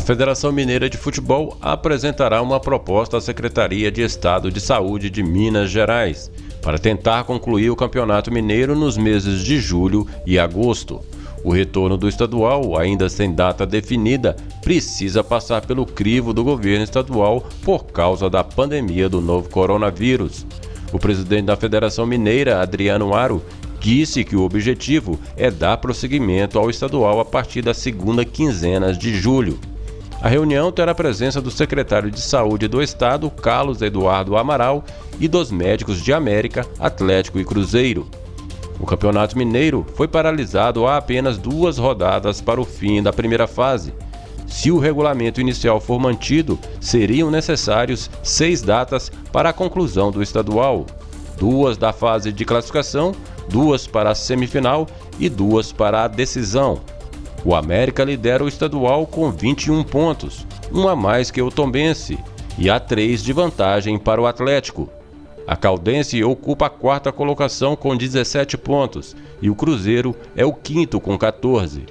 Federação Mineira de Futebol apresentará uma proposta à Secretaria de Estado de Saúde de Minas Gerais para tentar concluir o Campeonato Mineiro nos meses de julho e agosto. O retorno do estadual, ainda sem data definida, precisa passar pelo crivo do governo estadual por causa da pandemia do novo coronavírus. O presidente da Federação Mineira, Adriano Aro, disse que o objetivo é dar prosseguimento ao estadual a partir da segunda quinzena de julho. A reunião terá a presença do secretário de Saúde do Estado, Carlos Eduardo Amaral, e dos médicos de América, Atlético e Cruzeiro. O Campeonato Mineiro foi paralisado há apenas duas rodadas para o fim da primeira fase. Se o regulamento inicial for mantido, seriam necessários seis datas para a conclusão do estadual: duas da fase de classificação, duas para a semifinal e duas para a decisão. O América lidera o estadual com 21 pontos, um a mais que o Tombense, e há três de vantagem para o Atlético. A Caldense ocupa a quarta colocação com 17 pontos e o Cruzeiro é o quinto com 14.